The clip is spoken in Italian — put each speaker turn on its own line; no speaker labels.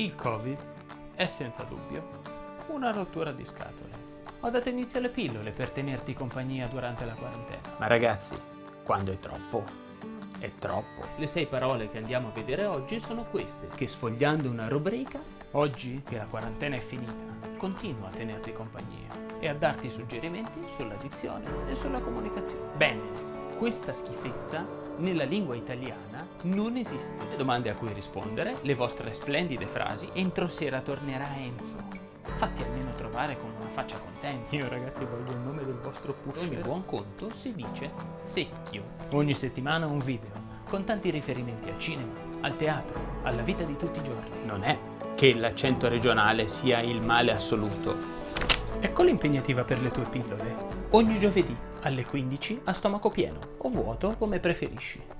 Il Covid è senza dubbio una rottura di scatole. Ho dato inizio alle pillole per tenerti compagnia durante la quarantena.
Ma ragazzi, quando è troppo, è troppo.
Le sei parole che andiamo a vedere oggi sono queste, che sfogliando una rubrica, oggi che la quarantena è finita, continua a tenerti compagnia e a darti suggerimenti sull'addizione e sulla comunicazione. Bene, questa schifezza nella lingua italiana non esiste. Le domande a cui rispondere, le vostre splendide frasi, entro sera tornerà Enzo. Fatti almeno trovare con una faccia contenta. Io ragazzi voglio il nome del vostro pusher. Ogni buon conto si dice secchio. Ogni settimana un video, con tanti riferimenti al cinema, al teatro, alla vita di tutti i giorni.
Non è che l'accento regionale sia il male assoluto.
Ecco l'impegnativa per le tue pillole. Ogni giovedì alle 15 a stomaco pieno o vuoto come preferisci.